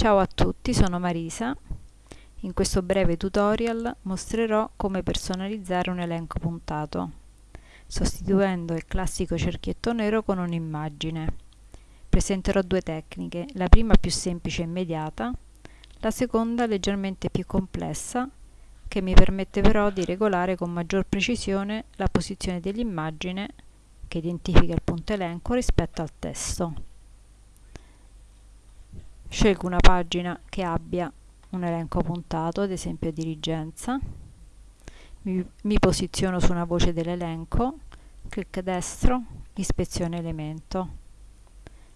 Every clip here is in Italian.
Ciao a tutti, sono Marisa. In questo breve tutorial mostrerò come personalizzare un elenco puntato, sostituendo il classico cerchietto nero con un'immagine. Presenterò due tecniche, la prima più semplice e immediata, la seconda leggermente più complessa, che mi permette però di regolare con maggior precisione la posizione dell'immagine che identifica il punto elenco rispetto al testo. Scelgo una pagina che abbia un elenco puntato, ad esempio dirigenza, mi, mi posiziono su una voce dell'elenco, clic destro, ispezione elemento.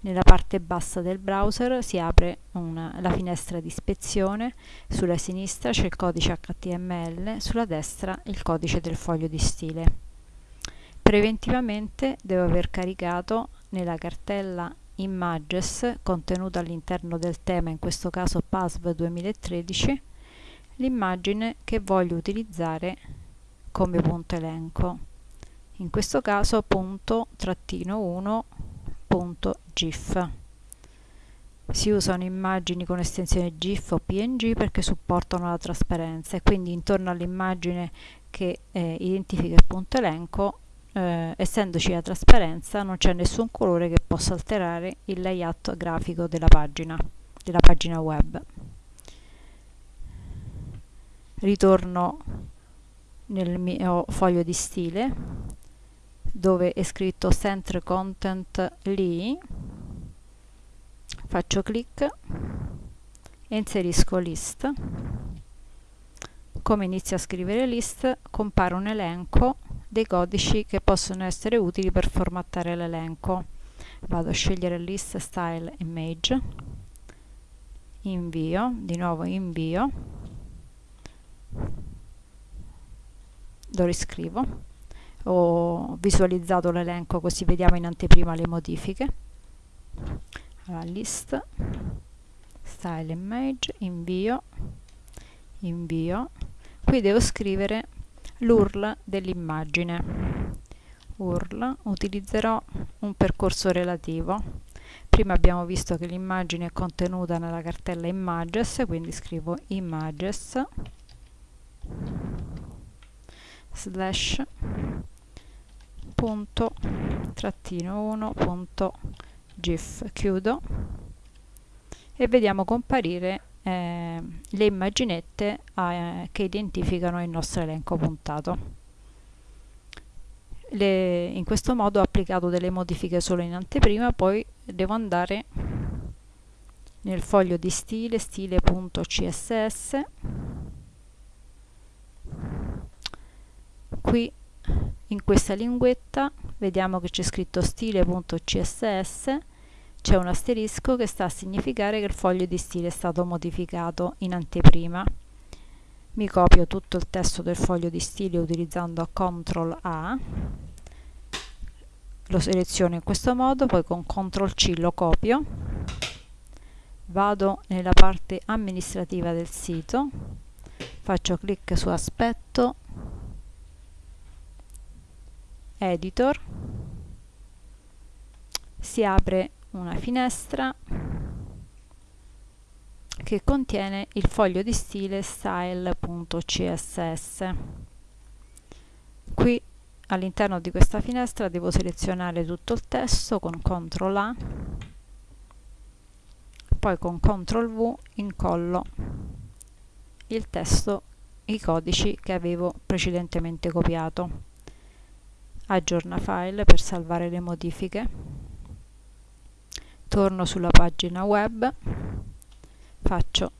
Nella parte bassa del browser si apre una, la finestra di ispezione, sulla sinistra c'è il codice HTML, sulla destra il codice del foglio di stile. Preventivamente devo aver caricato nella cartella images contenuta all'interno del tema, in questo caso PASV 2013, l'immagine che voglio utilizzare come punto elenco. In questo caso punto trattino 1 punto GIF. Si usano immagini con estensione GIF o PNG perché supportano la trasparenza e quindi intorno all'immagine che eh, identifica il punto elenco eh, essendoci la trasparenza non c'è nessun colore che possa alterare il layout grafico della pagina, della pagina web. Ritorno nel mio foglio di stile dove è scritto Center Content lì, faccio clic e inserisco list. Come inizio a scrivere list compare un elenco dei codici che possono essere utili per formattare l'elenco. Vado a scegliere list style image, invio, di nuovo invio, lo riscrivo, ho visualizzato l'elenco così vediamo in anteprima le modifiche. Allora, list style image, invio, invio, qui devo scrivere l'URL dell'immagine. URL, utilizzerò un percorso relativo. Prima abbiamo visto che l'immagine è contenuta nella cartella images, quindi scrivo images slash punto trattino 1 punto gif chiudo e vediamo comparire eh, le immaginette eh, che identificano il nostro elenco puntato. Le, in questo modo ho applicato delle modifiche solo in anteprima, poi devo andare nel foglio di stile, stile.css, qui in questa linguetta vediamo che c'è scritto stile.css c'è un asterisco che sta a significare che il foglio di stile è stato modificato in anteprima. Mi copio tutto il testo del foglio di stile utilizzando CTRL A, lo seleziono in questo modo, poi con CTRL C lo copio, vado nella parte amministrativa del sito, faccio clic su aspetto, editor, si apre una finestra che contiene il foglio di stile style.css. Qui all'interno di questa finestra devo selezionare tutto il testo con CTRL A, poi con CTRL V incollo il testo, i codici che avevo precedentemente copiato. Aggiorna file per salvare le modifiche torno sulla pagina web faccio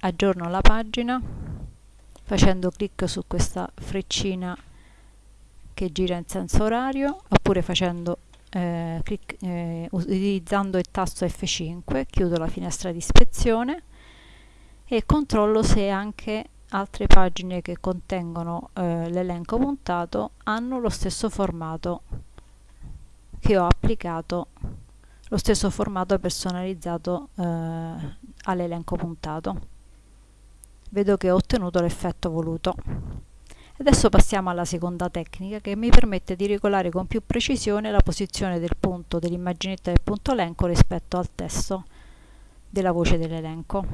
aggiorno la pagina facendo clic su questa freccina che gira in senso orario oppure facendo eh, clic, eh, utilizzando il tasto F5 chiudo la finestra di ispezione e controllo se anche altre pagine che contengono eh, l'elenco puntato hanno lo stesso formato che ho applicato lo stesso formato personalizzato eh, all'elenco puntato. Vedo che ho ottenuto l'effetto voluto. Adesso passiamo alla seconda tecnica che mi permette di regolare con più precisione la posizione del punto dell'immaginetta del punto elenco rispetto al testo della voce dell'elenco.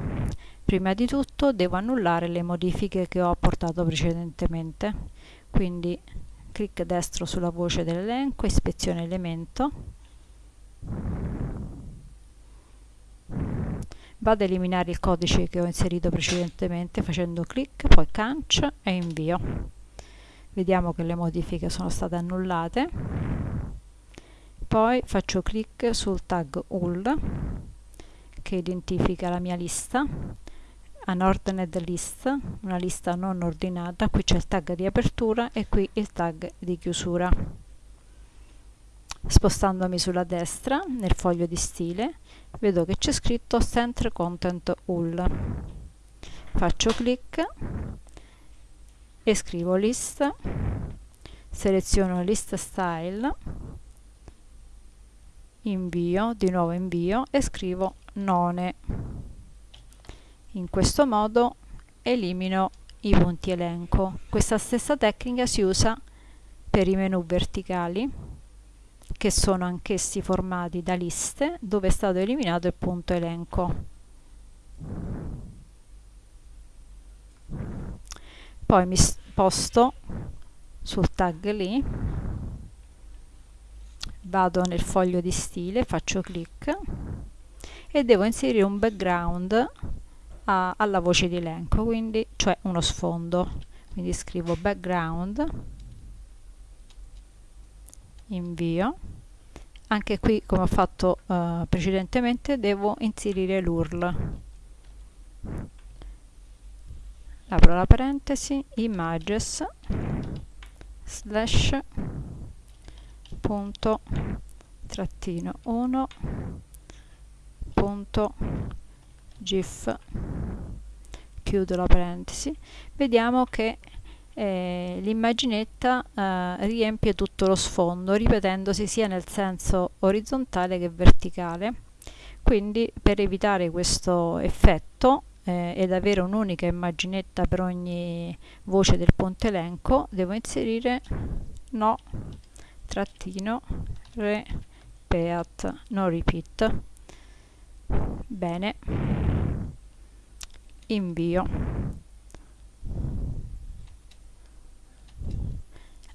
Prima di tutto devo annullare le modifiche che ho apportato precedentemente, quindi clic destro sulla voce dell'elenco, ispezione elemento, vado ad eliminare il codice che ho inserito precedentemente facendo clic, poi cancel e invio. Vediamo che le modifiche sono state annullate. Poi faccio clic sul tag all che identifica la mia lista unordined list, una lista non ordinata, qui c'è il tag di apertura e qui il tag di chiusura. Spostandomi sulla destra, nel foglio di stile, vedo che c'è scritto Center Content All. Faccio clic e scrivo list, seleziono list style, invio, di nuovo invio e scrivo none. In questo modo elimino i punti elenco. Questa stessa tecnica si usa per i menu verticali che sono anch'essi formati da liste dove è stato eliminato il punto elenco. Poi mi sposto sul tag lì, vado nel foglio di stile, faccio clic e devo inserire un background a, alla voce di elenco, quindi cioè uno sfondo. Quindi scrivo background invio. Anche qui come ho fatto uh, precedentemente devo inserire l'URL. Apro la parentesi images slash punto trattino 1 punto gif. Chiudo la parentesi. Vediamo che eh, l'immaginetta eh, riempie tutto lo sfondo ripetendosi sia nel senso orizzontale che verticale. Quindi per evitare questo effetto eh, ed avere un'unica immaginetta per ogni voce del ponte elenco devo inserire no trattino repeat no repeat. Bene. Invio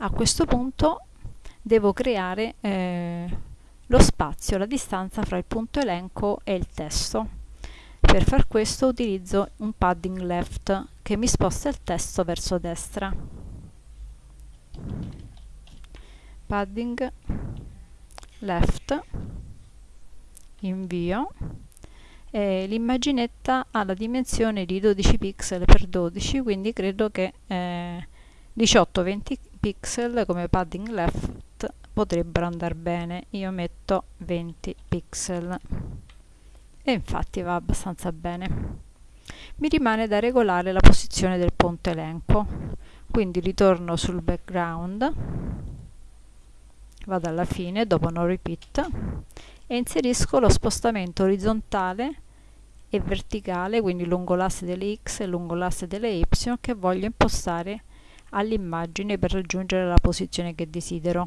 a questo punto devo creare eh, lo spazio, la distanza fra il punto elenco e il testo. Per far questo utilizzo un padding left che mi sposta il testo verso destra. Padding left, invio l'immaginetta ha la dimensione di 12 pixel per 12 quindi credo che eh, 18-20 pixel come padding left potrebbero andare bene. Io metto 20 pixel. E infatti va abbastanza bene. Mi rimane da regolare la posizione del ponte elenco. Quindi ritorno sul background. Vado alla fine dopo no repeat. E inserisco lo spostamento orizzontale e verticale quindi lungo l'asse delle x e lungo l'asse delle y che voglio impostare all'immagine per raggiungere la posizione che desidero.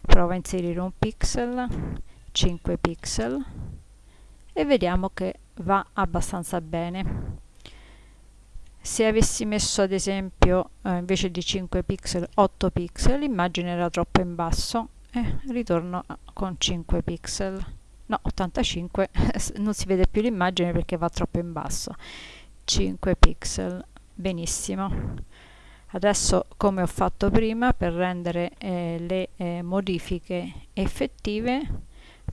Provo a inserire un pixel, 5 pixel e vediamo che va abbastanza bene. Se avessi messo ad esempio eh, invece di 5 pixel 8 pixel l'immagine era troppo in basso e ritorno con 5 pixel. No, 85 non si vede più l'immagine perché va troppo in basso. 5 pixel, benissimo adesso come ho fatto prima per rendere eh, le eh, modifiche effettive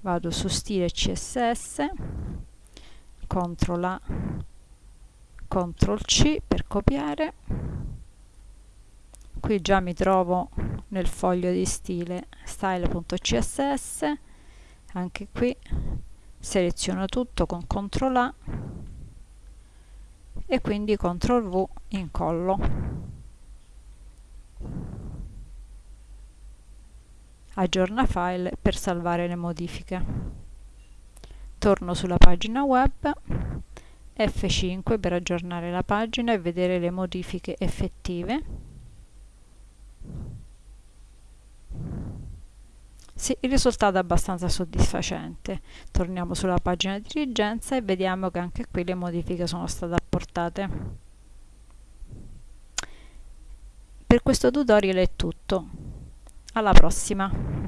vado su stile css CTRL A CTRL C per copiare. Qui già mi trovo nel foglio di stile style.css anche qui seleziono tutto con CTRL A e quindi CTRL V incollo aggiorna file per salvare le modifiche. Torno sulla pagina web, F5 per aggiornare la pagina e vedere le modifiche effettive. Sì, il risultato è abbastanza soddisfacente. Torniamo sulla pagina di dirigenza e vediamo che anche qui le modifiche sono state apportate. Per questo tutorial è tutto. Alla prossima!